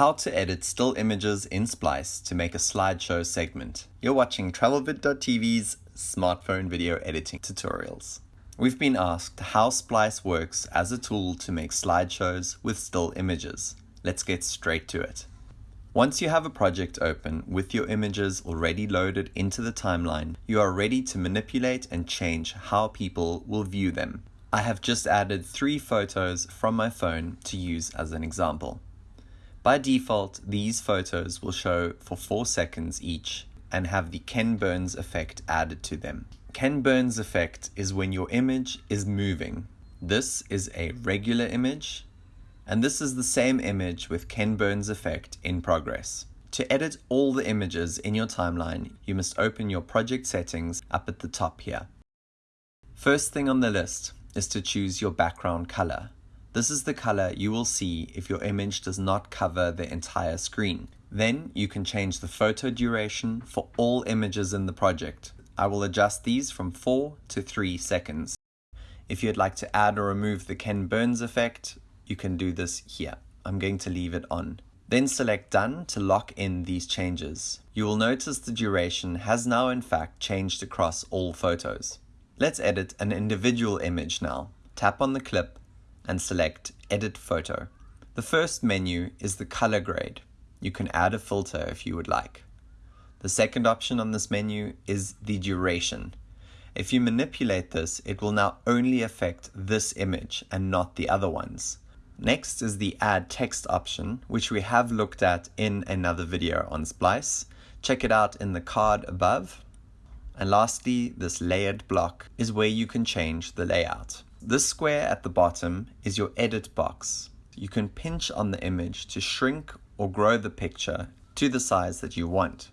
How to edit still images in Splice to make a slideshow segment. You're watching TravelVid.tv's smartphone video editing tutorials. We've been asked how Splice works as a tool to make slideshows with still images. Let's get straight to it. Once you have a project open with your images already loaded into the timeline, you are ready to manipulate and change how people will view them. I have just added three photos from my phone to use as an example. By default, these photos will show for 4 seconds each and have the Ken Burns effect added to them. Ken Burns effect is when your image is moving. This is a regular image, and this is the same image with Ken Burns effect in progress. To edit all the images in your timeline, you must open your project settings up at the top here. First thing on the list is to choose your background color. This is the color you will see if your image does not cover the entire screen. Then you can change the photo duration for all images in the project. I will adjust these from 4 to 3 seconds. If you'd like to add or remove the Ken Burns effect, you can do this here. I'm going to leave it on. Then select Done to lock in these changes. You will notice the duration has now in fact changed across all photos. Let's edit an individual image now. Tap on the clip and select Edit Photo. The first menu is the color grade. You can add a filter if you would like. The second option on this menu is the duration. If you manipulate this, it will now only affect this image and not the other ones. Next is the add text option, which we have looked at in another video on Splice. Check it out in the card above. And lastly, this layered block is where you can change the layout. This square at the bottom is your edit box. You can pinch on the image to shrink or grow the picture to the size that you want,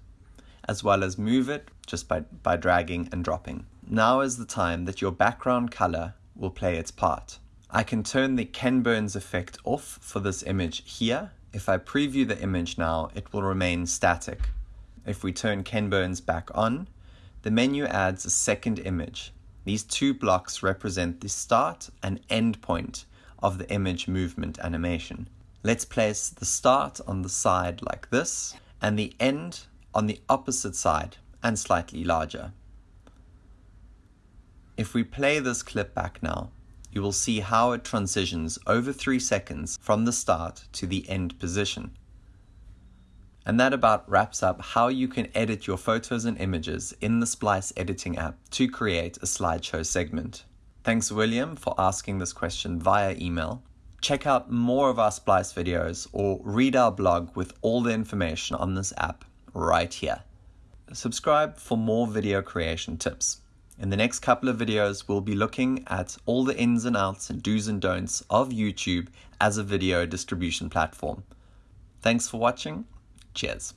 as well as move it just by, by dragging and dropping. Now is the time that your background color will play its part. I can turn the Ken Burns effect off for this image here. If I preview the image now, it will remain static. If we turn Ken Burns back on, the menu adds a second image these two blocks represent the start and end point of the image movement animation. Let's place the start on the side like this and the end on the opposite side and slightly larger. If we play this clip back now, you will see how it transitions over 3 seconds from the start to the end position. And that about wraps up how you can edit your photos and images in the Splice editing app to create a slideshow segment. Thanks William for asking this question via email. Check out more of our Splice videos or read our blog with all the information on this app right here. Subscribe for more video creation tips. In the next couple of videos, we'll be looking at all the ins and outs and do's and don'ts of YouTube as a video distribution platform. Thanks for watching Cheers.